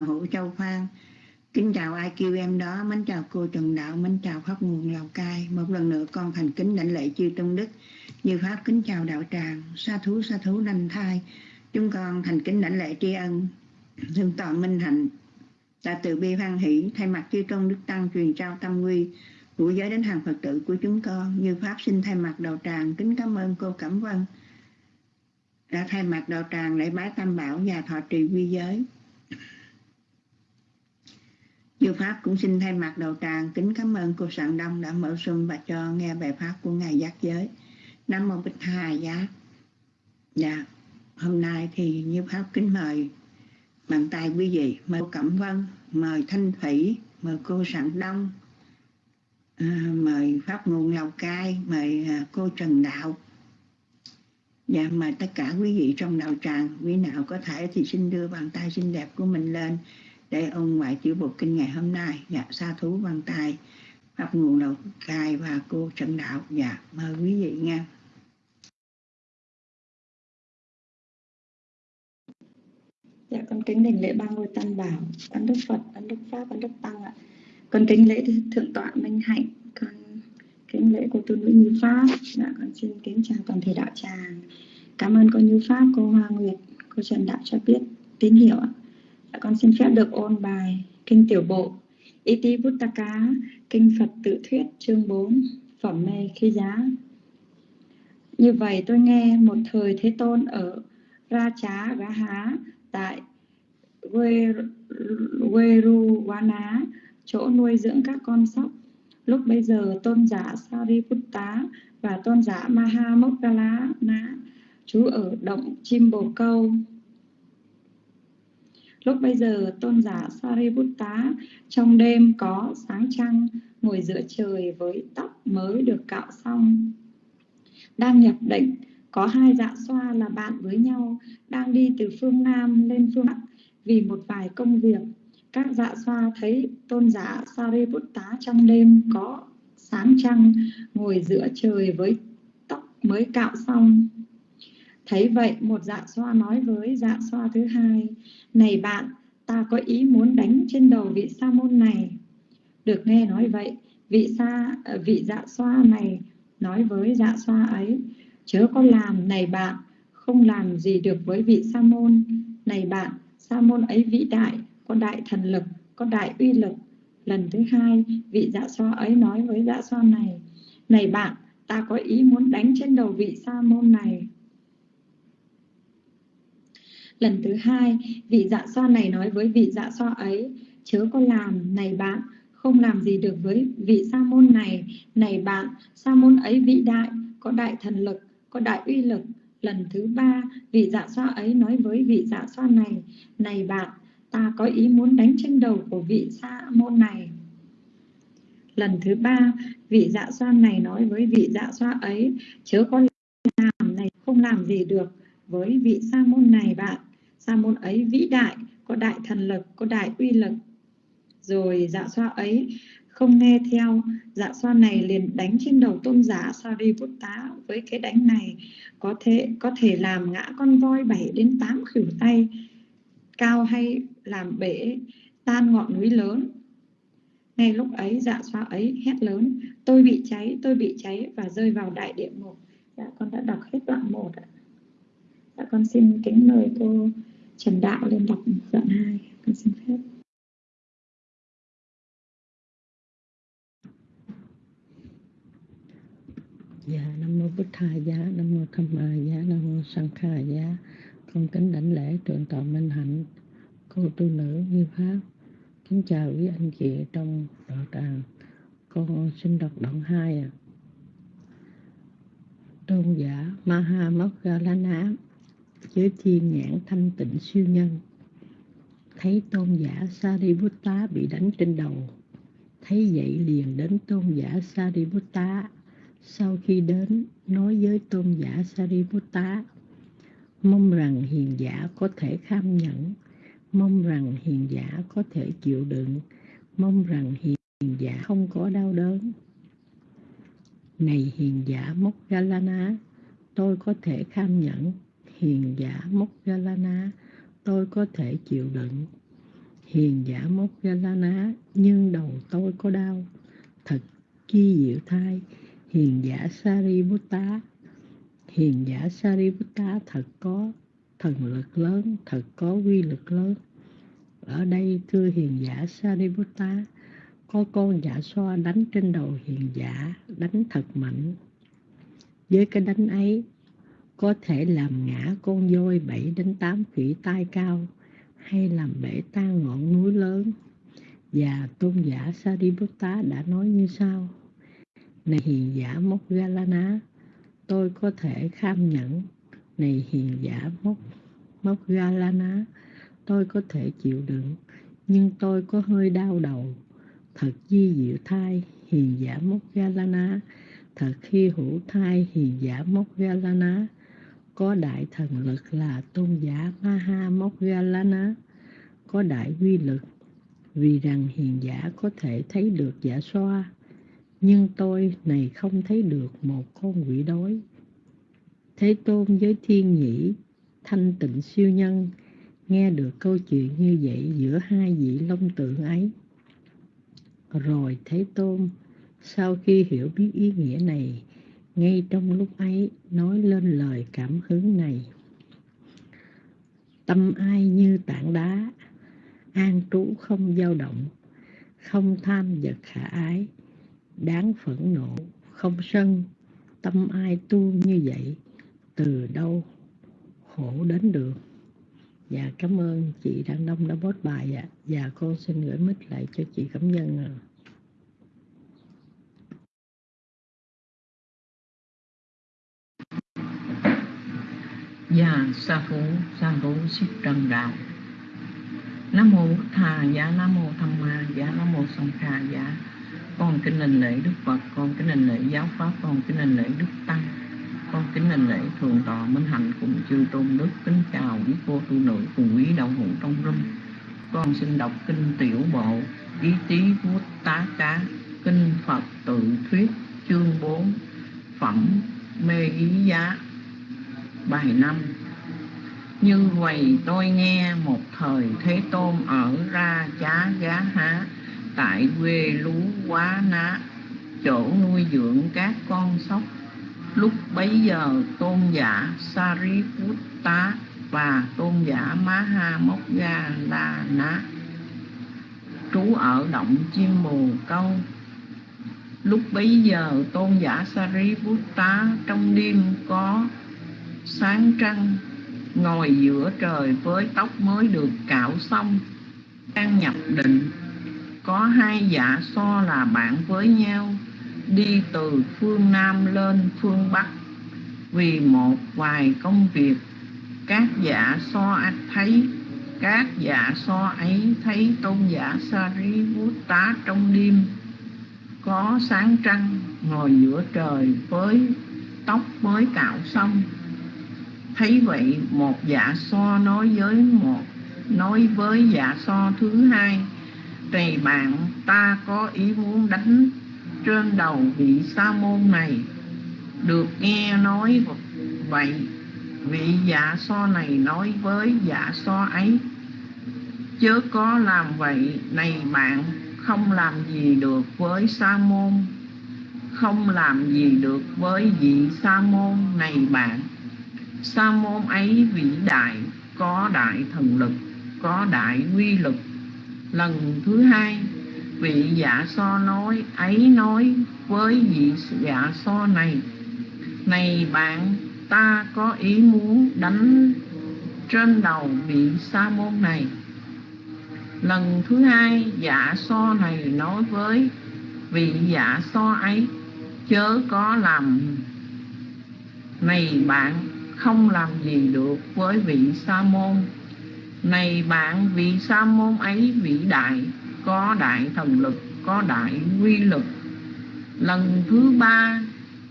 hữu châu phan. Kính chào ai kêu em đó, mến chào cô trần đạo, mến chào pháp nguồn lào cai. Một lần nữa con thành kính đảnh lễ chư tôn đức. Như pháp kính chào đạo tràng, sa thú sa thú đanh thai. Chúng con thành kính đảnh lễ tri ân, Thương tọa minh hạnh. Đã từ bi hoan hỷ, thay mặt chư tôn đức tăng truyền trao tâm quy, của giới đến hàng phật tử của chúng con. Như pháp xin thay mặt đạo tràng, kính cảm ơn cô cẩm vân. Đã thay mặt đạo tràng lễ bái tam bảo và thọ trì quy giới. Như Pháp cũng xin thay mặt đầu tràng kính cảm ơn cô Sạng Đông đã mở xuân và cho nghe bài Pháp của Ngài Giác Giới. Nam Mô Bích Hà Giá. Dạ, hôm nay thì Như Pháp kính mời bàn tay quý vị, mời cô Cẩm Vân, mời Thanh Thủy, mời cô Sạng Đông, à, mời Pháp Nguồn Lào Cai, mời à, cô Trần Đạo. Dạ, mời tất cả quý vị trong đạo tràng, quý nào có thể thì xin đưa bàn tay xinh đẹp của mình lên để ông ngoại chữ bộ kinh ngày hôm nay. Dạ sa thú văn tài pháp nguồn đầu cài và cô trần đạo. Dạ mời quý vị nghe. Dạ con kính đỉnh lễ ba ngôi tam bảo ân đức phật ân đức pháp ân đức tăng ạ. Con kính lễ thượng tọa minh hạnh, con kính lễ cô tu nữ như pháp. Dạ con xin kính chào toàn thể đạo tràng. Cảm ơn cô như pháp, cô hoa nguyệt, cô trần đạo cho biết tín hiệu ạ. Dạ con xin phép được ôn bài Kinh Tiểu Bộ. Iti Buttaka, Kinh Phật Tự Thuyết, chương 4 Phẩm mê khi giá. Như vậy tôi nghe một thời Thế Tôn ở Ra Chá Gá Há, tại Veruwana chỗ nuôi dưỡng các con sóc. Lúc bây giờ tôn giả Sariputta và tôn giả Mahamokkala chú ở động chim bồ câu Lúc bây giờ tôn giả Sariputta trong đêm có sáng trăng ngồi giữa trời với tóc mới được cạo xong. Đang nhập định, có hai dạ xoa là bạn với nhau đang đi từ phương Nam lên phương Bắc vì một vài công việc. Các dạ xoa thấy tôn giả Sariputta trong đêm có sáng trăng ngồi giữa trời với tóc mới cạo xong Thấy vậy, một dạ xoa nói với dạ xoa thứ hai, Này bạn, ta có ý muốn đánh trên đầu vị sa môn này. Được nghe nói vậy, vị sa ờ, vị dạ xoa này nói với dạ xoa ấy, Chớ có làm, này bạn, không làm gì được với vị sa môn. Này bạn, sa môn ấy vĩ đại, có đại thần lực, có đại uy lực. Lần thứ hai, vị dạ xoa ấy nói với dạ xoa này, Này bạn, ta có ý muốn đánh trên đầu vị sa môn này Lần thứ hai, vị dạ xoa này nói với vị dạ xoa ấy, chớ có làm, này bạn, không làm gì được với vị sa môn này, này bạn, sa môn ấy vĩ đại, có đại thần lực, có đại uy lực. Lần thứ ba, vị dạ xoa ấy nói với vị dạ xoa này, này bạn, ta có ý muốn đánh trên đầu của vị sa môn này. Lần thứ ba, vị dạ xoa này nói với vị dạ xoa ấy, chớ có làm này, không làm gì được với vị sa môn này bạn sa môn ấy vĩ đại, có đại thần lực, có đại uy lực. Rồi dạ xoa ấy không nghe theo dạ xoa này liền đánh trên đầu tôn giả Sariputta với cái đánh này, có thể có thể làm ngã con voi 7 đến 8 khỉu tay, cao hay làm bể tan ngọn núi lớn. Ngay lúc ấy dạ xoa ấy hét lớn, tôi bị cháy, tôi bị cháy, và rơi vào đại địa ngục. Dạ con đã đọc hết đoạn 1 ạ. Dạ con xin kính mời cô Trần Đạo lên đọc đoạn 2. Con xin phép. Dạ, Nam Mô Bích Tha Giá, Nam Mô Tham Ma Giá, Nam Mô Sang Kha Giá. Con kính đảnh lễ Thượng tọa Minh Hạnh, cô tu nữ như Pháp. Kính chào quý anh chị trong đạo tràng. Con xin đọc đoạn 2 à. Tôn giả Maha Mokkhalana với thiên nhãn thanh tịnh siêu nhân. Thấy tôn giả Sariputta bị đánh trên đầu. Thấy vậy liền đến tôn giả Sariputta. Sau khi đến, nói với tôn giả Sariputta, mong rằng hiền giả có thể kham nhẫn. Mong rằng hiền giả có thể chịu đựng. Mong rằng hiền giả không có đau đớn. Này hiền giả Mokgalana tôi có thể kham nhẫn hiền giả Mokkhalana, tôi có thể chịu đựng. hiền giả mốc nhưng đầu tôi có đau. Thật chi diệu thai hiền giả Sariputta. Hiền giả Sariputta thật có thần lực lớn thật có quy lực lớn. Ở đây thưa hiền giả Sariputta có con giả xoa đánh trên đầu hiền giả đánh thật mạnh. Với cái đánh ấy có thể làm ngã con voi bảy đến tám khỉ tai cao hay làm bể tan ngọn núi lớn. Và tôn giả Sariputta đã nói như sau, này hiền giả mốc Galana tôi có thể kham nhẫn. Này hiền giả mốc mốc Galana tôi có thể chịu đựng, nhưng tôi có hơi đau đầu. Thật di diệu thai, hiền giả mốc Galana thật khi hữu thai, hiền giả mốc Galana có đại thần lực là tôn giả Maha Moggallana, có đại quy lực vì rằng hiền giả có thể thấy được giả xoa. Nhưng tôi này không thấy được một con quỷ đói. Thế tôn với thiên nhĩ thanh tịnh siêu nhân nghe được câu chuyện như vậy giữa hai vị long tượng ấy. Rồi thế tôn sau khi hiểu biết ý nghĩa này ngay trong lúc ấy, nói lên lời cảm hứng này. Tâm ai như tảng đá, an trú không dao động, không tham vật khả ái, đáng phẫn nộ, không sân. Tâm ai tu như vậy, từ đâu khổ đến được? Dạ cảm ơn chị đăng đông đã post bài ạ. Và con xin gửi mic lại cho chị cảm nhân ạ. Già sa phú, sa thú xích trần đạo. Nam mô Bụt Thà giá Nam mô Tham Ma giá Nam mô Song Kha giá Con kính linh lễ Đức Phật, Con kính linh lễ giáo Pháp, Con kính linh lễ Đức Tăng, Con kính linh lễ thường Tọa Minh Hạnh Cũng chư Tôn Đức Kính chào quý cô tu nữ Cùng quý đạo hữu trong rung. Con xin đọc kinh tiểu bộ, Ý tí Bút Tá Cá, Kinh Phật tự thuyết, chương 4 Phẩm Mê Ý Giá. Bài năm. Như vậy tôi nghe một thời Thế Tôn ở ra chá gá há, Tại quê lú quá ná, Chỗ nuôi dưỡng các con sóc. Lúc bấy giờ tôn giả Sariputta và tôn giả Maha ga La Ná, Trú ở động chim bồ câu. Lúc bấy giờ tôn giả Sariputta trong đêm có sáng trăng, ngồi giữa trời với tóc mới được cạo xong, đang nhập định. Có hai dạ so là bạn với nhau, đi từ phương nam lên phương bắc. Vì một vài công việc, các dạ so thấy, các dạ so ấy thấy tôn giả Sariputta trong đêm. Có sáng trăng, ngồi giữa trời với tóc mới cạo xong thấy vậy, một dạ so nói với một, nói với dạ so thứ hai. Này bạn, ta có ý muốn đánh trên đầu vị sa môn này. Được nghe nói vậy, vị dạ so này nói với dạ so ấy, chớ có làm vậy, này bạn, không làm gì được với sa môn. Không làm gì được với vị sa môn này bạn sa môn ấy vĩ đại, có đại thần lực, có đại quy lực lần thứ hai, vị giả so nói, ấy nói với vị giả so này này bạn, ta có ý muốn đánh trên đầu vị sa môn này. Lần thứ hai, giả so này nói với vị giả so ấy, chớ có làm này bạn không làm gì được với vị sa môn. Này bạn, vị sa môn ấy, vĩ đại, có đại thần lực, có đại quy lực lần thứ ba,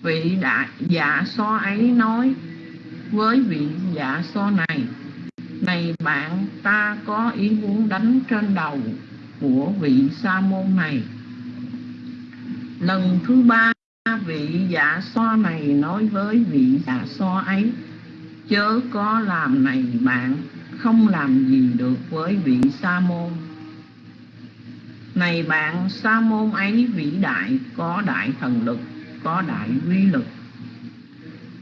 vị đại dạ so ấy nói với vị dạ so này này bạn, ta có ý muốn đánh trên đầu của vị sa môn này. Lần thứ ba, vị dạ so này nói với vị dạ so ấy chớ có làm này bạn, không làm gì được với vị sa môn. Này bạn, sa môn ấy vĩ đại, có đại thần lực, có đại quy lực.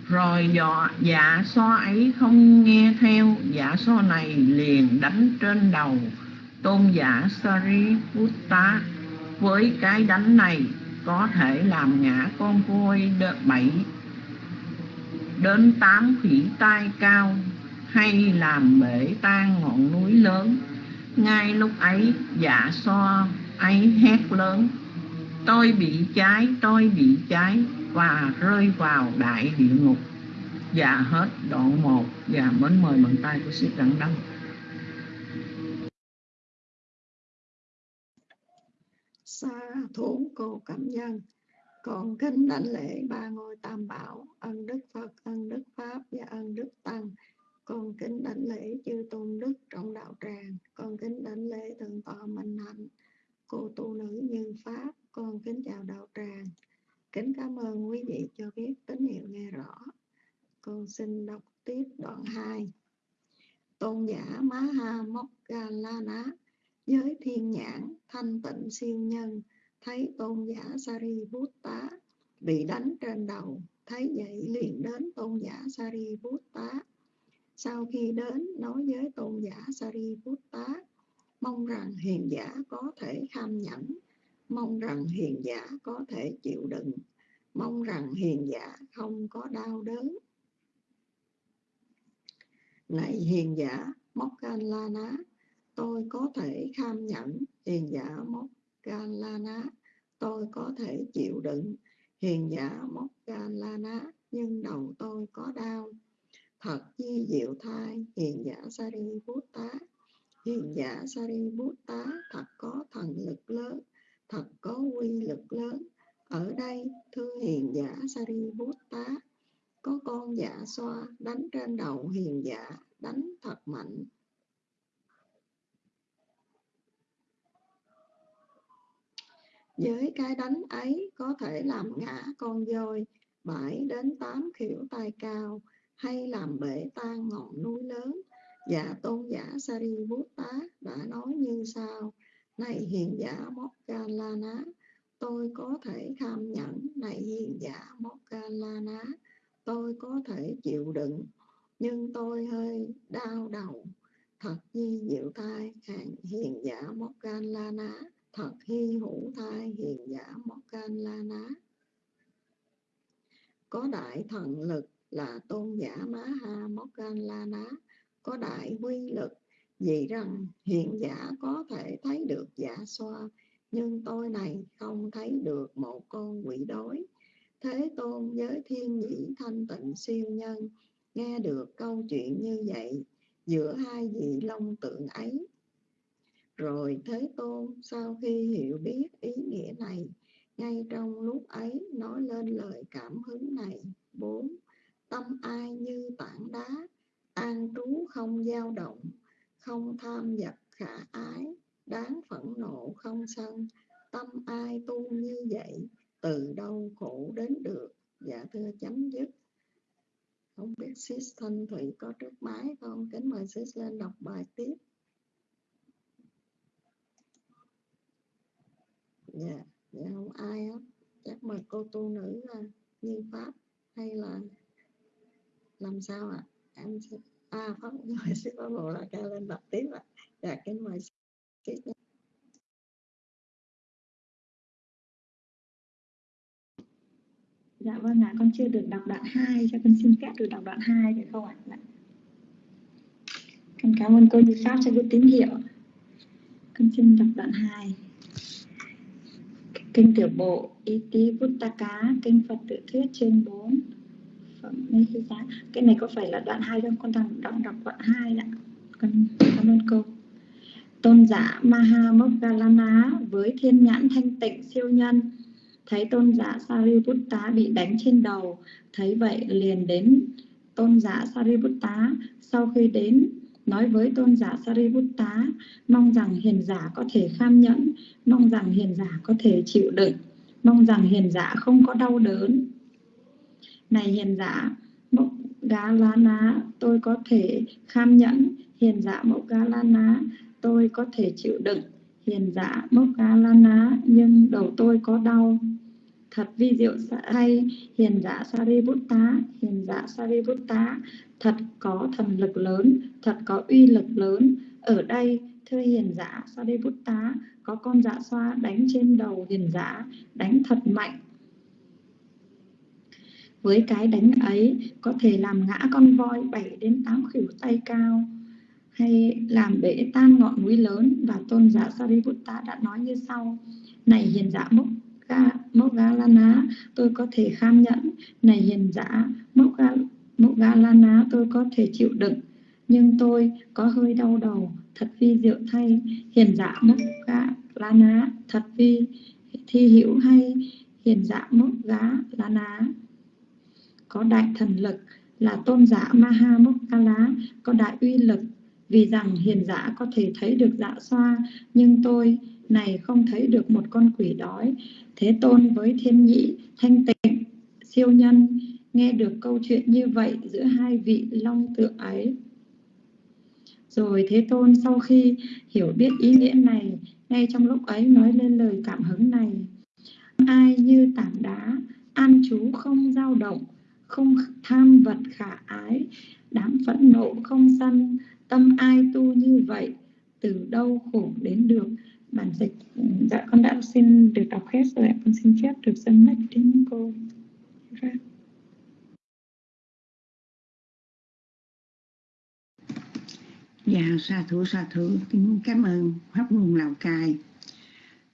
Rồi dọ dạ so ấy không nghe theo dạ so này liền đánh trên đầu. Tôn giả Sariputta, với cái đánh này, có thể làm ngã con voi bảy đến tám khỉ tai cao hay làm bể tan ngọn núi lớn. Ngay lúc ấy dạ so ấy hét lớn, tôi bị cháy, tôi bị cháy và rơi vào đại địa ngục. Dạ hết đoạn 1 và dạ mến mời bàn tay của sư đặng đăng. Xa thốn cô cảm nhân còn kính đảnh lễ ba ngôi tam bảo, ân đức phật, ân đức pháp và ân đức tăng. Con kính đảnh lễ chư tôn đức trong đạo tràng. Con kính đảnh lễ thượng tọa minh hạnh, cô tu nữ như pháp. Con kính chào đạo tràng. Kính cảm ơn quý vị cho biết tín hiệu nghe rõ. Con xin đọc tiếp đoạn 2 tôn giả mã ha mokkala ná giới thiên nhãn, thanh tịnh siêu nhân thấy tôn giả Sariputta bị đánh trên đầu, thấy vậy liền đến tôn giả Sariputta. Sau khi đến, nói với tôn giả Sariputta, mong rằng hiền giả có thể kham nhẫn, mong rằng hiền giả có thể chịu đựng, mong rằng hiền giả không có đau đớn. Này hiền giả Mokkalana, tôi có thể kham nhẫn, hiền giả Mokkallana tôi có thể chịu đựng. Hiền giả Mokkallana nhưng đầu tôi có đau. Thật di diệu thai, hiền giả sari bút tá. Hiền giả sari bút tá, thật có thần lực lớn, thật có quy lực lớn. Ở đây, thưa hiền giả sari bút tá, có con giả xoa đánh trên đầu hiền giả, đánh thật mạnh. Với cái đánh ấy có thể làm ngã con voi bảy đến tám kiểu tay cao, hay làm bể tan ngọn núi lớn. Và tôn giả Sariputta đã nói như sau, này hiền giả Mokkallana tôi có thể tham nhẫn. Này hiền giả Mokkallana tôi có thể chịu đựng. Nhưng tôi hơi đau đầu. Thật di diệu thai hàng hiền giả Mokkallana thật hy hữu thai hiền giả Mokkallana có đại thần lực là tôn giả Maha ná có đại quy lực, vì rằng hiện giả có thể thấy được giả xoa, nhưng tôi này không thấy được một con quỷ đối thế tôn với thiên nhĩ thanh tịnh siêu nhân, nghe được câu chuyện như vậy, giữa hai vị long tượng ấy rồi thế tôn, sau khi hiểu biết ý nghĩa này, ngay trong lúc ấy nói lên lời cảm hứng này. Bốn, tâm ai như tảng đá, an trú không dao động, không tham vật khả ái, đáng phẫn nộ không sân. Tâm ai tu như vậy, từ đâu khổ đến được? Dạ thưa chấm dứt. Không biết sis thanh thủy có trước máy không? Kính mời sis lên đọc bài tiếp. Dạ dạ không ai hết chắc mời cô tu nữ là như pháp hay là làm sao ạ à? em sẽ à pháp mời sư pháp bộ là ca lên đọc tiếp ạ à. dạ kính mời sis Dạ vâng ạ, con chưa được đọc đoạn 2, cho con xin phép được đọc đoạn 2 được không ạ? Dạ. Con cảm ơn cô Như Pháp cho cái tín hiệu. Con xin đọc đoạn 2. Kinh tiểu bộ Iti Vuttaka, Kinh Phật tự thuyết chương 4 Phẩm Nihita. Cái này có phải là đoạn 2 không? Con đang đọc, đọc đoạn 2 ạ. Con cảm ơn cô. Tôn giả Maha Moggallana với thiên nhãn thanh tịnh siêu nhân thấy tôn giả Sariputta bị đánh trên đầu thấy vậy liền đến tôn giả Sariputta sau khi đến nói với tôn giả Sariputta, mong rằng hiền giả có thể kham nhẫn, mong rằng hiền giả có thể chịu đựng, mong rằng hiền giả không có đau đớn. Này hiền giả, Mộc gá lá ná tôi có thể kham nhẫn. Hiền giả Mộc gá lá ná tôi có thể chịu đựng. Hiền giả mộc gá lá ná nhưng đầu tôi có đau thật vi diệu hay, hiền giả Sariputta hiền giả Sariputta thật có thần lực lớn, thật có uy lực lớn. Ở đây, thưa hiền giả Sariputta có con dạ xoa đánh trên đầu hiền giả, đánh thật mạnh. Với cái đánh ấy, có thể làm ngã con voi 7 đến 8 khỉu tay cao, hay làm bể tan ngọn núi lớn. Và tôn giả Sariputta đã nói như sau. Này hiền giả Mốc Moggallana tôi có thể kham nhẫn. Này hiền giả Moggallana tôi có thể chịu đựng. Nhưng tôi có hơi đau đầu, thật vi diệu thay. Hiền giả Moggallana thật vi thi hữu hay. Hiền giả Moggallana có đại thần lực. Là tôn giả Maha Mokkala có đại uy lực. Vì rằng hiền giả có thể thấy được dạ xoa, nhưng tôi này không thấy được một con quỷ đói. Thế tôn với thiên nhị, thanh tịnh, siêu nhân, nghe được câu chuyện như vậy giữa hai vị long tượng ấy. Rồi thế tôn sau khi hiểu biết ý nghĩa này, ngay trong lúc ấy nói lên lời cảm hứng này. Ai như tảng đá, an chú không dao động, không tham vật khả ái, đám phẫn nộ không sân, tâm ai tu như vậy, từ đâu khổ đến được? Bản dịch. Dạ con đã xin được đọc hết rồi con xin phép được dâng mic đến cô. Dạ, dạ sa thủ sa thủ kính cảm ơn pháp nguồn Lào Cai.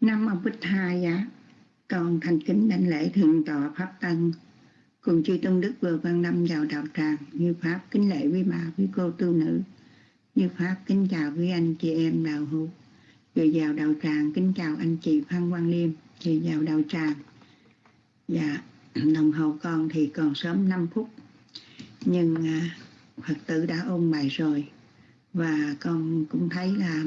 Năm ông Bích Hai dạ, con thành kính đảnh lễ thượng tọa Pháp Tân cùng chư tôn đức vừa quan năm vào đạo tràng như Pháp kính lễ với bà, với cô tu nữ, như Pháp kính chào với anh chị em đạo hữu. Vừa vào đạo tràng kính chào anh chị Phan Quang Liêm, chị vào đạo tràng. Dạ, đồng hồ con thì còn sớm 5 phút, nhưng à, Phật tử đã ôn bài rồi và con cũng thấy là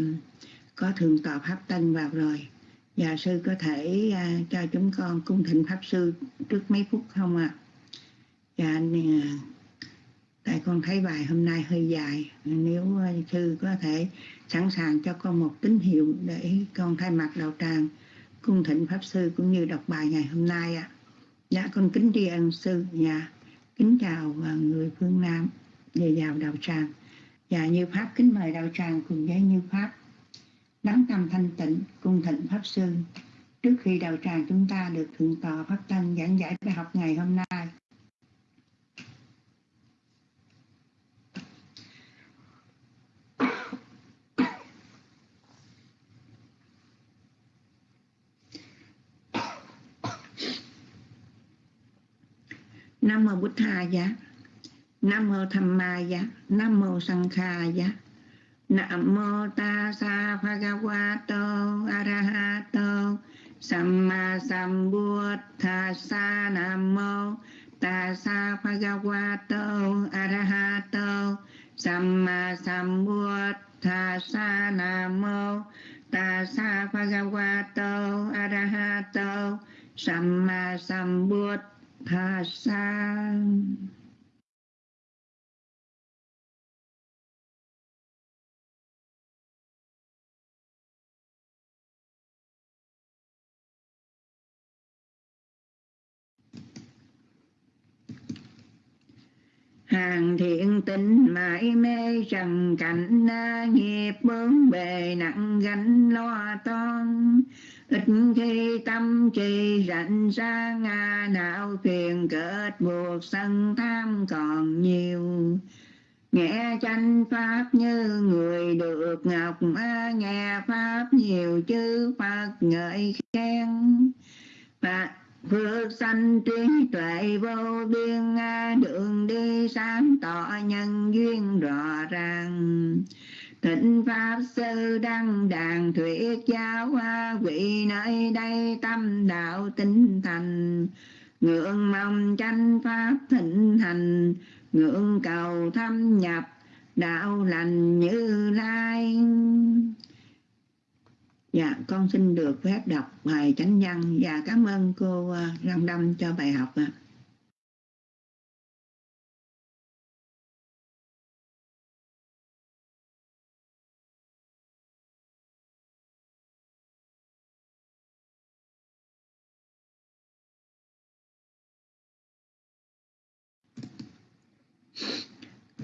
có thường tọa pháp tân vào rồi và sư có thể à, cho chúng con cung thịnh pháp sư trước mấy phút không ạ dạ, à? dạ tại con thấy bài hôm nay hơi dài nếu à, sư có thể sẵn sàng cho con một tín hiệu để con thay mặt đạo tràng cung thịnh pháp sư cũng như đọc bài ngày hôm nay ạ. À. dạ con kính tri ân sư dạ kính chào à, người phương nam về vào đạo tràng. Và như pháp, kính mời đạo tràng cùng với như pháp. Lắng tâm thanh tịnh cung thịnh pháp sư. Trước khi đạo tràng chúng ta được thượng tọa pháp tân giảng giải bài học ngày hôm nay Nam mô Bụt Tha giá. Nam mô Tham Ma giá. Nam mô Sang Kha giá. Nam mô Ta Sa Bhagavato Arahato Samma Sambuddhassa Nam mô Ta Sa Bhagavato Arahato Samma Sambuddhassa Nam mô Ta Sa Bhagavato Arahato Samma Sambuddhassa hàng thiện tình mãi mê trần cảnh nghiệp bướng bề nặng gánh lo toan ít khi tâm trì rảnh ra ngã não phiền kết buộc sân tham còn nhiều. Nghe tranh pháp như người được ngọc nghe pháp nhiều chư phật ngợi khen. Và Phước sanh trí tuệ vô biên đường đi sáng tỏ nhân duyên rõ ràng. Thịnh Pháp Sư Đăng Đàn Thuyết Giáo Hoa Quỷ nơi đây tâm đạo tinh thành Ngưỡng mong tranh Pháp thịnh thành Ngưỡng cầu thâm nhập đạo lành như lai Dạ, con xin được phép đọc bài chánh văn và cảm ơn cô à, Lâm Đâm cho bài học ạ. À.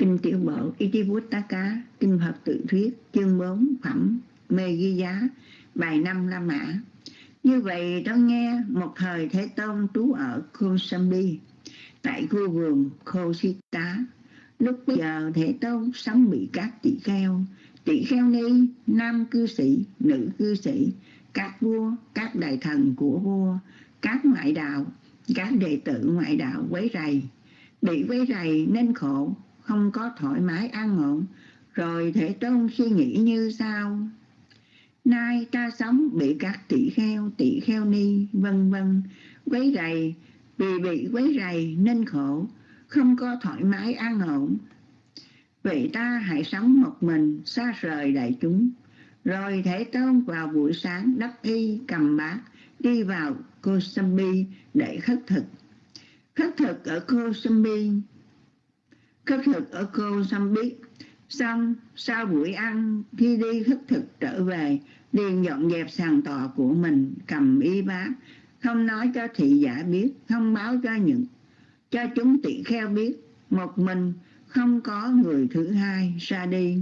Kinh Tiểu Bộ Itivuttaka, Kinh Phật Tự Thuyết, chương 4, Phẩm Mê Ghi Giá, bài 5 La Mã. Như vậy tôi nghe một thời Thế Tôn trú ở Kosambi, tại khu vườn Kosita. Lúc bây giờ Thế Tôn sống bị các tỷ kheo, tỷ kheo ni, nam cư sĩ, nữ cư sĩ, các vua, các đại thần của vua, các ngoại đạo, các đệ tử ngoại đạo quấy rầy, bị quấy rầy nên khổ, không có thoải mái an ổn, rồi Thế Tôn suy nghĩ như sau. Nay ta sống bị các tỷ kheo, tỷ kheo ni, vân vân quấy rầy, vì bị quấy rầy nên khổ, không có thoải mái an ổn. Vậy ta hãy sống một mình, xa rời đại chúng. Rồi Thế Tôn vào buổi sáng đắp y cầm bát, đi vào Kosambi để khất thực. Khất thực ở Kosambi, khất thực ở Kosambi, xong sau buổi ăn khi đi khất thực trở về liền dọn dẹp sàn tòa của mình cầm y bát không nói cho thị giả biết không báo cho những cho chúng tỷ kheo biết một mình không có người thứ hai ra đi.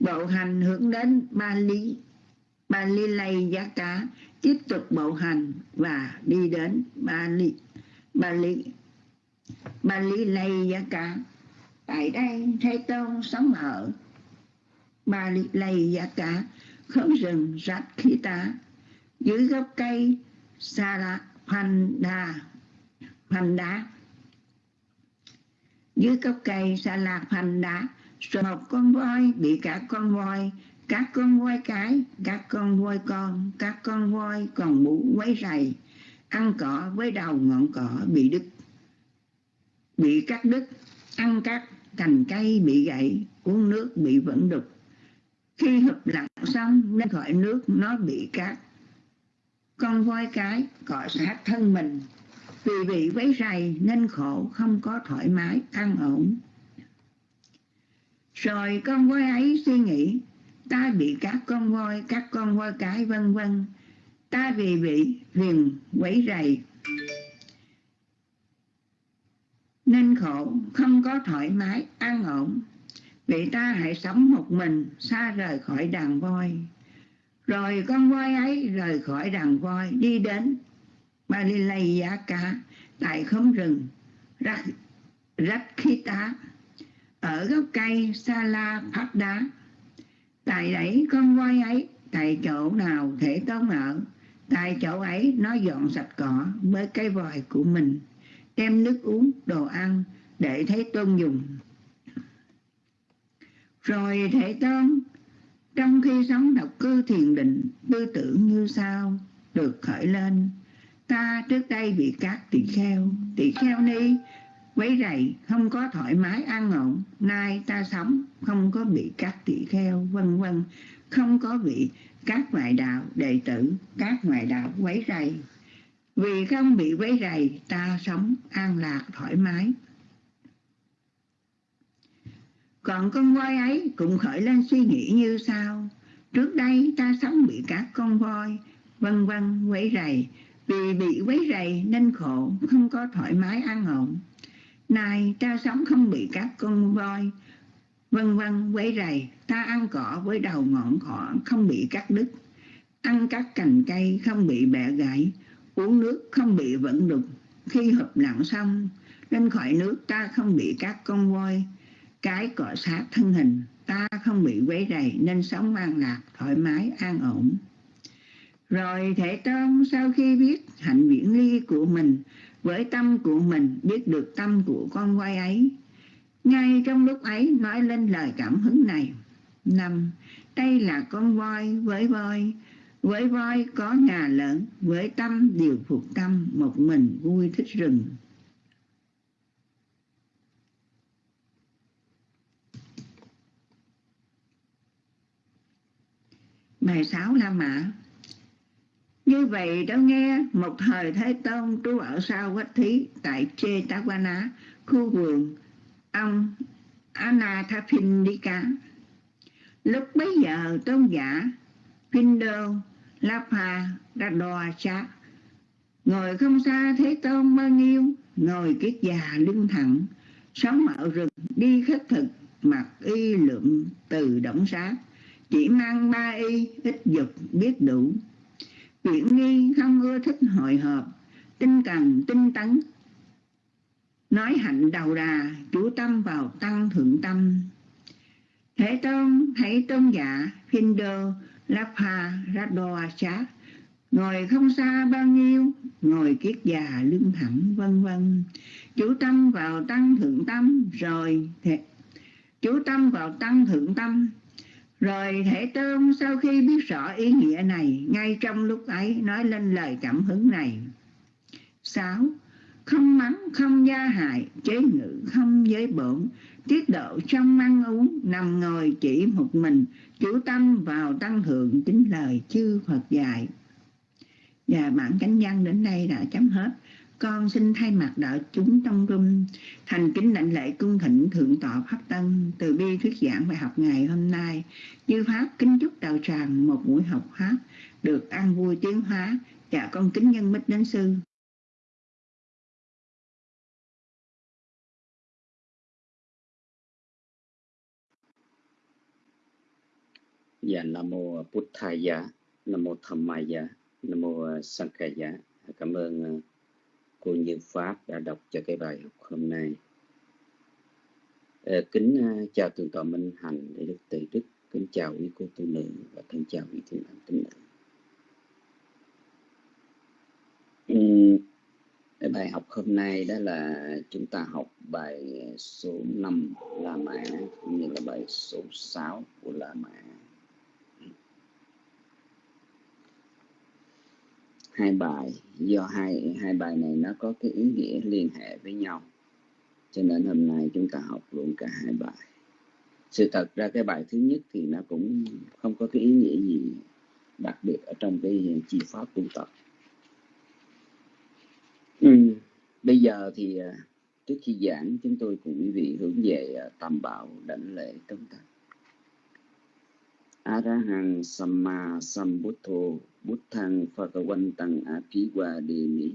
Bộ hành hướng đến ba lý. Ba lý lây giá cá tiếp tục bộ hành và đi đến ba lý. Ba lý ba lý lây giá cá tại đây thế tôn sống ở Bà lầy lây giá khóm rừng rạch khí tá dưới gốc cây sa lạ hoành đa hoành đá. Dưới gốc cây sa lạc hoành đá, rồi một con voi bị cả con voi các con voi cái các con voi con các con voi còn mũ quấy rầy, ăn cỏ với đầu ngọn cỏ bị đứt, bị cắt đứt, ăn cắt cành cây bị gãy uống nước bị vẫn đục. Khi hợp lặng xong lên khỏi nước nó bị cát. Con voi cái cọ sát thân mình. Vì bị quấy rầy nên khổ không có thoải mái, an ổn. Rồi con voi ấy suy nghĩ, ta bị các con voi, các con voi cái vân vân. Ta vì bị phiền quấy rầy nên khổ không có thoải mái an ổn vì ta hãy sống một mình xa rời khỏi đàn voi. Rồi con voi ấy rời khỏi đàn voi đi đến Balilay Giá Cá tại khóm rừng Rắc, Rắc Khí Tá ở gốc cây Sala Phát Đá. Tại đấy con voi ấy tại chỗ nào thể tốn ở tại chỗ ấy nó dọn sạch cỏ với cái vòi của mình đem nước uống, đồ ăn, để thấy tôn dùng. Rồi Thế Tôn, trong khi sống độc cư thiền định, tư tưởng như sau được khởi lên? Ta trước đây bị các tỷ kheo. Tỷ kheo ni, quấy rầy, không có thoải mái, an ổn. Nay ta sống, không có bị các tỷ kheo, vân vân. Không có bị các ngoại đạo đệ tử, các ngoại đạo quấy rầy vì không bị quấy rầy ta sống an lạc thoải mái còn con voi ấy cũng khởi lên suy nghĩ như sau. Trước đây ta sống bị các con voi, vân vân quấy rầy. Vì bị quấy rầy nên khổ, không có thoải mái an ổn. Này ta sống không bị các con voi, vân vân quấy rầy. Ta ăn cỏ với đầu ngọn cỏ không bị cắt đứt. Ăn các cành cây không bị bẻ gãy. Uống nước không bị vẫn đục. Khi hợp lặng xong, lên khỏi nước ta không bị các con voi, cái cọ sát thân hình. Ta không bị quấy rầy nên sống an lạc thoải mái an ổn. Rồi thể tâm sau khi biết hạnh viễn ly của mình với tâm của mình biết được tâm của con voi ấy ngay trong lúc ấy nói lên lời cảm hứng này. Năm đây là con voi với voi với voi có nhà lớn với tâm điều phục tâm một mình vui thích rừng Bài 6 La Mã Như vậy đã nghe một thời Thế Tôn trú ở sau Quách Thí tại Chê Tawana, khu vườn ông Anathapindika. Lúc bấy giờ tôn giả Pindo Lapa cha ngồi không xa Thế Tôn bao nhiêu, ngồi kiết già lưng thẳng, sống ở rừng đi khất thực mặc y lượm từ động sát chỉ mang ba y ít dục biết đủ. Chuyện nghi không ưa thích hội họp tinh cần tinh tấn. Nói hạnh đầu đà chú tâm vào tăng thượng tâm. Thế tôn thấy tôn giả Phindo Lapha Radoa ngồi không xa bao nhiêu ngồi kiết già lưng thẳng vân vân. Chú tâm vào tăng thượng tâm rồi thể, chú tâm vào tăng thượng tâm. Rồi Thể Tôn sau khi biết rõ ý nghĩa này, ngay trong lúc ấy nói lên lời cảm hứng này. sáu Không mắng, không gia hại, chế ngự, không giới bổn, tiết độ trong ăn uống, nằm ngồi chỉ một mình, chủ tâm vào tăng thượng chính lời chư Phật dạy. Và bản cánh văn đến đây đã chấm hết. Con xin thay mặt đạo chúng trong rung thành kính lãnh lễ cung thịnh thượng tọa pháp tân từ bi thuyết giảng bài học ngày hôm nay. Như pháp kính chúc đạo tràng một buổi học pháp được an vui tiến hóa. Dạ con kính nhân mít đến sư. Dạ Nam mô Buddhaya, Nam mô Dhammaya, Nam mô Sankhaya. Cảm ơn ờ, cô Như Pháp đã đọc cho cái bài học hôm nay. Ờ, kính ờ, chào thượng tọa Minh Hành để được từ đức, kính chào quý cô tu nữ và thân chào quý thiền nam tín nữ. Ừ, cái bài học hôm nay đó là chúng ta học bài số 5 La Mã cũng như là bài số 6 của La Mã. Hai bài, do hai hai bài này nó có cái ý nghĩa liên hệ với nhau. Cho nên hôm nay chúng ta học luôn cả hai bài. Sự thật ra cái bài thứ nhất thì nó cũng không có cái ý nghĩa gì đặc biệt ở trong cái chi pháp tu tập. Ừ. bây giờ thì à, trước khi giảng chúng tôi cùng quý vị hướng về à, tam bảo đảnh lễ tống tắt Arahang Samma Sambuddho bút thăng phật quanh tăng áp khí qua địa mỹ.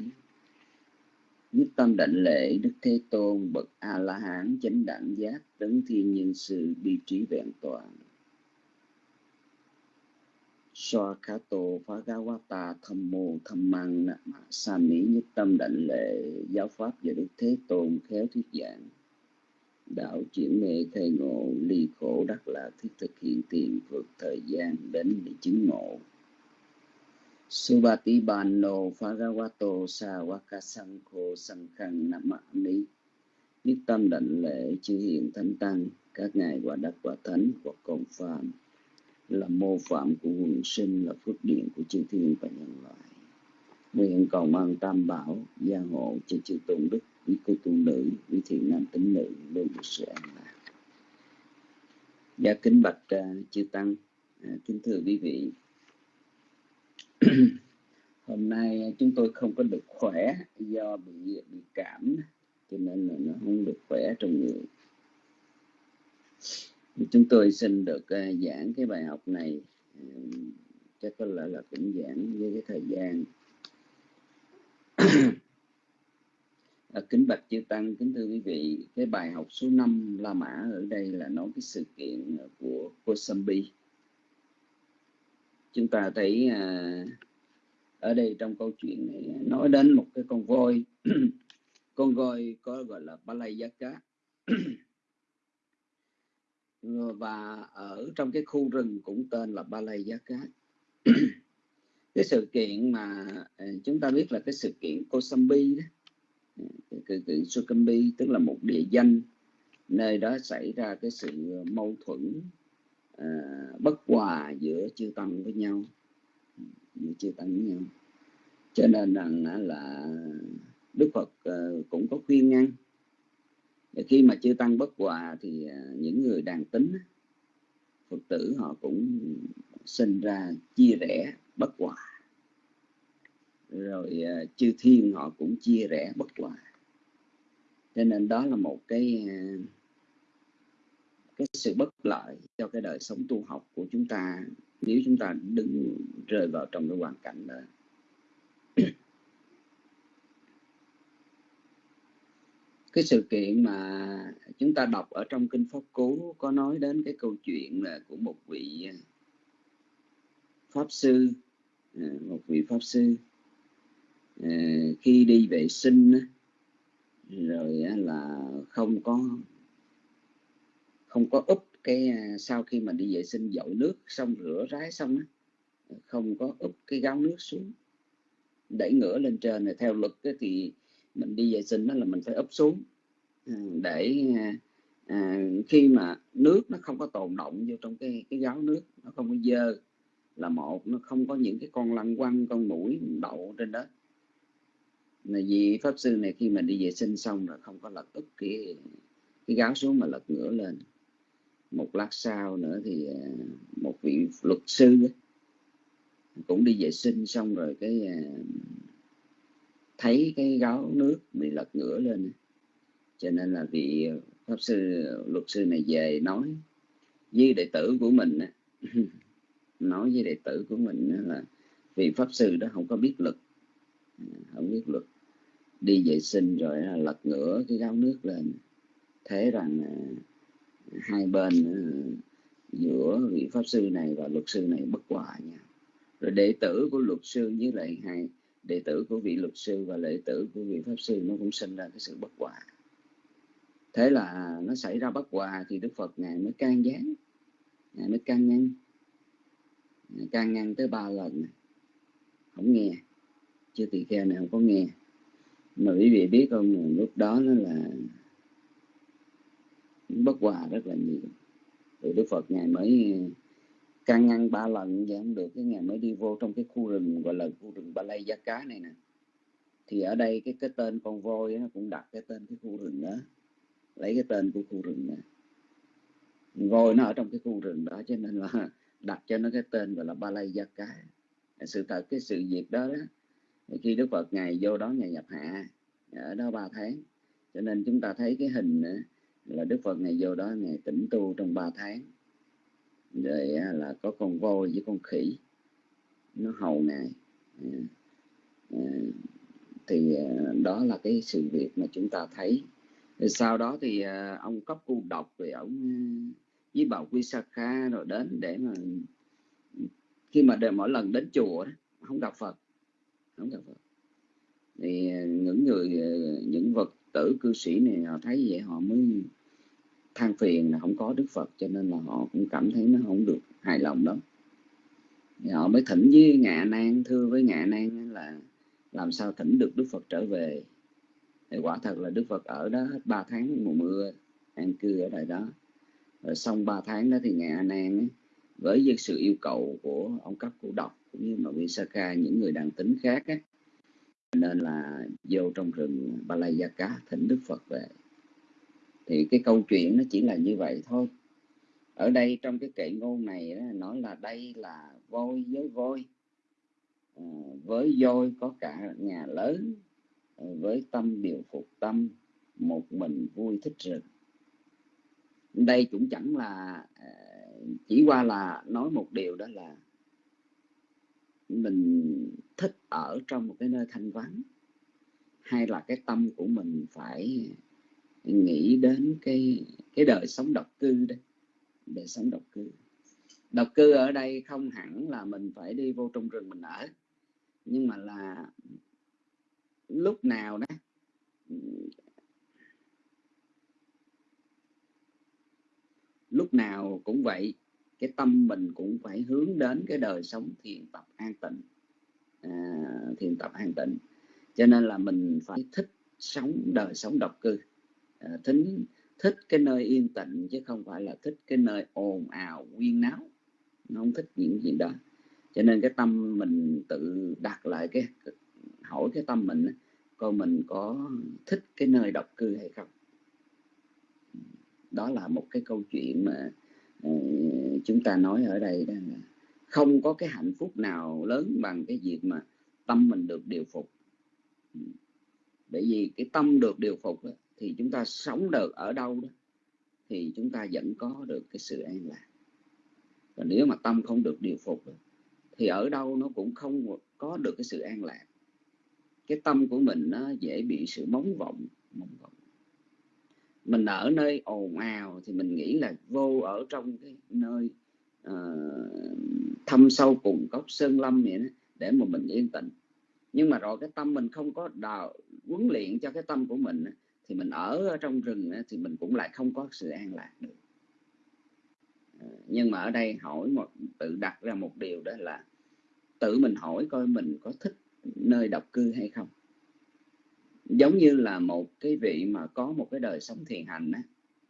Nhất tâm đảnh lễ Đức Thế Tôn, bậc A-la-hán chánh đẳng giác đấng thiên nhân sự bi trí vẹn toàn. Swakato Bhagavata Thammo sa mỹ nhất tâm đảnh lễ giáo pháp và Đức Thế Tôn khéo thuyết giảng. Đạo chuyển mê khai ngộ ly khổ đắc lạc thiết thực hiện tiền vượt thời gian đến để chứng ngộ Subati Bano Pharawato Sawaka Sankho Sankhang Namami Nhất tâm đảnh lễ chư hiện thánh tăng. Các ngài quả đắc quả thánh hoặc công phạm. Là mô phạm của quần sinh là phước điện của chư thiên và nhân loại. Nguyện cầu mang tam bảo gia hộ cho chư tôn đức quý cô tu nữ quý thiện nam tính nữ luôn được sự an lạc. Gia kính bạch uh, chư tăng. Uh, kính thưa quý vị hôm nay chúng tôi không có được khỏe do bị bị cảm cho nên là nó không được khỏe trong người. Chúng tôi xin được uh, giảng cái bài học này uh, chắc có lẽ là cũng giảng với cái thời gian. À, kính bạch chư tăng kính thưa quý vị cái bài học số 5 La Mã ở đây là nói cái sự kiện của Kosambi chúng ta thấy à, ở đây trong câu chuyện này nói đến một cái con voi. Con voi có gọi là Balayaka. Và ở trong cái khu rừng cũng tên là Balayaka. Cái sự kiện mà à, chúng ta biết là cái sự kiện Kosambi đó. Cái, cái Sukambi tức là một địa danh. Nơi đó xảy ra cái sự mâu thuẫn À, bất hòa giữa chư tăng với nhau giữa chư tăng với nhau. Cho nên rằng à, là Đức Phật uh, cũng có khuyên ngăn. Và khi mà chư tăng bất hòa thì uh, những người đàn tính Phật tử họ cũng sinh ra chia rẽ bất hòa. Rồi uh, chư thiên họ cũng chia rẽ bất hòa. Cho nên đó là một cái uh, cái sự bất lợi cho cái đời sống tu học của chúng ta nếu chúng ta đứng rơi vào trong cái hoàn cảnh đó. Cái sự kiện mà chúng ta đọc ở trong kinh pháp cú có nói đến cái câu chuyện là của một vị à, pháp sư à, một vị pháp sư à, khi đi vệ sinh rồi là không có không có úp cái à, sau khi mà đi vệ sinh dội nước xong rửa rái xong á không có úp cái gáo nước xuống. Đẩy ngửa lên trên này theo luật thì mình đi vệ sinh đó là mình phải úp xuống. Ừ, để à, à, khi mà nước nó không có tồn động vô trong cái cái gáo nước nó không có dơ là một nó không có những cái con lăng quăng con mũi đậu trên đó. Là vì pháp sư này khi mà đi vệ sinh xong là không có lật úp cái cái gáo xuống mà lật ngửa lên một lát sau nữa thì à, một vị luật sư cũng đi vệ sinh xong rồi cái à, thấy cái gáo nước bị lật ngửa lên cho nên là vị pháp sư, luật sư này về nói với đệ tử của mình nói với đệ tử của mình là vị pháp sư đó không có biết lực à, không biết luật. Đi vệ sinh rồi lật ngửa cái gáo nước lên. Thế rằng hai bên ừ, giữa vị pháp sư này và luật sư này bất hòa nha. Rồi đệ tử của luật sư với lại hai, đệ tử của vị luật sư và đệ tử của vị pháp sư nó cũng sinh ra cái sự bất hòa. Thế là nó xảy ra bất hòa thì đức phật ngài mới can gián, ngài mới can ngăn. Ngài can ngăn tới ba lần. Không nghe, chưa tỳ kheo này không có nghe. Mà quý vị biết không, lúc đó nó là bất hòa rất là nhiều. Thì đức phật ngài mới ờ, can ngăn ba lần vậy không được. Cái ngày mới đi vô trong cái khu rừng gọi là khu rừng ba lây giá cá này nè. Thì ở đây cái cái tên con voi nó cũng đặt cái tên cái khu rừng đó. Lấy cái tên của khu rừng nè. voi nó ở trong cái khu rừng đó cho nên là đặt cho nó cái tên gọi là ba lây gia cá. Sự thật cái sự việc đó, đó khi đức phật ngày vô đó ngày nhập hạ ở đó ba tháng. Cho nên chúng ta thấy cái hình là đức phật ngày vô đó ngày tĩnh tu trong ba tháng. Rồi là có con voi với con khỉ. Nó hầu ngài à, à, thì à, đó là cái sự việc mà chúng ta thấy. Rồi sau đó thì ông cấp cu độc rồi ông với bà quy sa kha rồi đến để mà khi mà để mỗi lần đến chùa đó, không gặp phật. Không gặp phật. Thì những người những vật tử cư sĩ này họ thấy vậy họ mới than phiền là không có Đức Phật cho nên là họ cũng cảm thấy nó không được hài lòng đó thì họ mới thỉnh với ngạ nan thưa với ngạ nan là làm sao thỉnh được Đức Phật trở về. Thì quả thật là Đức Phật ở đó hết ba tháng mùa mưa an cư ở đây đó. Rồi xong ba tháng đó thì ngạ nan với sự yêu cầu của ông cấp của độc cũng như mà Visakha những người đàn tính khác ấy, nên là vô trong rừng Balayaka thỉnh Đức Phật về thì cái câu chuyện nó chỉ là như vậy thôi. Ở đây trong cái kệ ngôn này đó, nói là đây là voi với voi. À, với voi có cả nhà lớn à, với tâm điều phục tâm một mình vui thích rừng. Đây cũng chẳng là à, chỉ qua là nói một điều đó là mình thích ở trong một cái nơi thanh vắng hay là cái tâm của mình phải nghĩ đến cái cái đời sống độc cư đây. Đời sống độc cư. Độc cư ở đây không hẳn là mình phải đi vô trong rừng mình ở. Nhưng mà là lúc nào đó lúc nào cũng vậy cái tâm mình cũng phải hướng đến cái đời sống thiền tập an tịnh. À, thiền tập an tịnh. Cho nên là mình phải thích sống đời sống độc cư. à, Ờ, thính thích cái nơi yên tĩnh chứ không phải là thích cái nơi ồn ào quyên náo. Nó không thích những gì đó. Cho nên cái tâm mình tự đặt lại cái hỏi cái tâm mình coi mình có thích cái nơi độc cư hay không? Đó là một cái câu chuyện mà ờ, chúng ta nói ở đây đó là không có cái hạnh phúc nào lớn bằng cái việc mà tâm mình được điều phục. Bởi vì cái tâm được điều phục đó, thì chúng ta sống được ở đâu đó thì chúng ta vẫn có được cái sự an lạc. Và nếu mà tâm không được điều phục thì ở đâu nó cũng không có được cái sự an lạc. Cái tâm của mình nó dễ bị sự móng vọng móng vọng. Mình ở nơi ồn ào thì mình nghĩ là vô ở trong cái nơi uh, thâm sâu cùng cốc sơn lâm vậy đó, để mà mình yên tĩnh. Nhưng mà rồi cái tâm mình không có đào huấn luyện cho cái tâm của mình thì mình ở trong rừng thì mình cũng lại không có sự an lạc được. Ờ, nhưng mà ở đây hỏi một tự đặt ra một điều đó là tự mình hỏi coi mình có thích nơi độc cư hay không. Giống như là một cái vị mà có một cái đời sống thiền hành đó,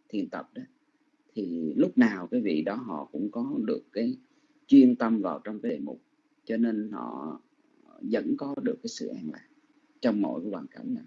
thiền tập đó thì lúc nào cái vị đó họ cũng có được cái chuyên tâm vào trong cái đề mục cho nên họ vẫn có được cái sự an lạc trong mọi cái hoàn cảnh này.